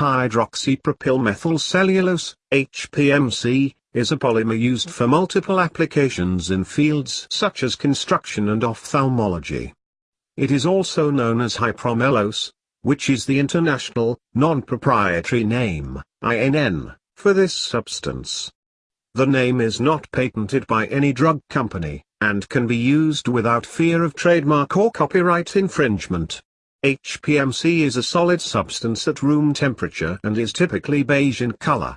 Hydroxypropylmethylcellulose, HPMC, is a polymer used for multiple applications in fields such as construction and ophthalmology. It is also known as hypromellose, which is the international, non-proprietary name, INN, for this substance. The name is not patented by any drug company, and can be used without fear of trademark or copyright infringement. HPMC is a solid substance at room temperature and is typically beige in color.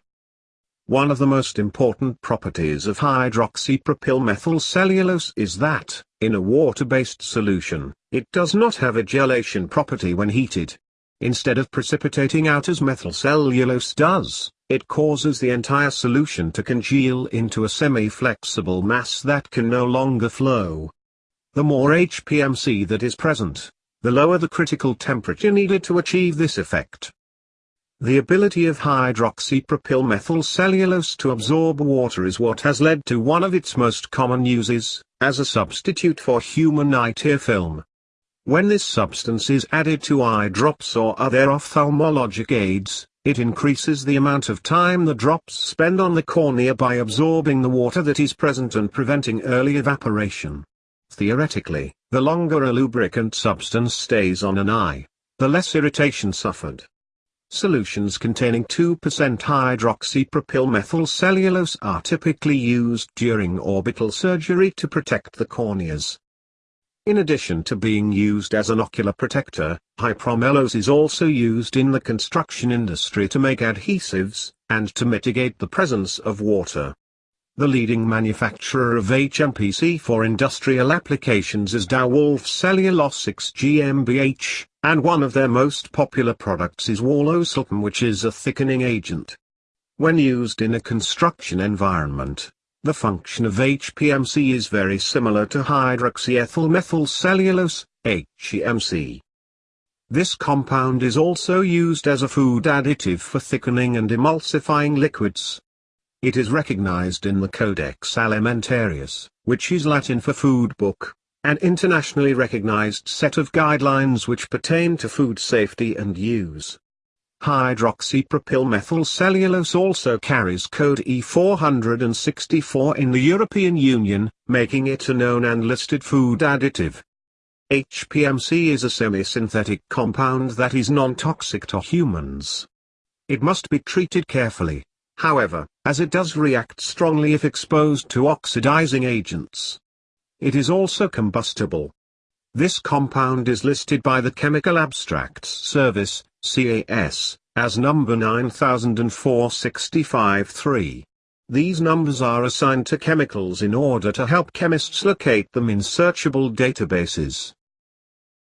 One of the most important properties of hydroxypropylmethylcellulose is that, in a water-based solution, it does not have a gelation property when heated. Instead of precipitating out as methylcellulose does, it causes the entire solution to congeal into a semi-flexible mass that can no longer flow. The more HPMC that is present, the lower the critical temperature needed to achieve this effect. The ability of hydroxypropyl hydroxypropylmethylcellulose to absorb water is what has led to one of its most common uses, as a substitute for human eye tear film. When this substance is added to eye drops or other ophthalmologic aids, it increases the amount of time the drops spend on the cornea by absorbing the water that is present and preventing early evaporation. Theoretically, the longer a lubricant substance stays on an eye, the less irritation suffered. Solutions containing 2% hydroxypropylmethylcellulose are typically used during orbital surgery to protect the corneas. In addition to being used as an ocular protector, hypromellose is also used in the construction industry to make adhesives, and to mitigate the presence of water. The leading manufacturer of HMPC for industrial applications is Dow Wolff Cellulosics GmbH, and one of their most popular products is Wall-O-Sultan which is a thickening agent. When used in a construction environment, the function of HPMC is very similar to hydroxyethyl hydroxyethylmethylcellulose, HEMC. This compound is also used as a food additive for thickening and emulsifying liquids. It is recognized in the Codex Alimentarius, which is Latin for food book, an internationally recognized set of guidelines which pertain to food safety and use. Hydroxypropylmethylcellulose also carries code E464 in the European Union, making it a known and listed food additive. HPMC is a semi-synthetic compound that is non-toxic to humans. It must be treated carefully, however, as it does react strongly if exposed to oxidizing agents. It is also combustible. This compound is listed by the Chemical Abstracts Service, CAS, as number 9004-65-3. These numbers are assigned to chemicals in order to help chemists locate them in searchable databases.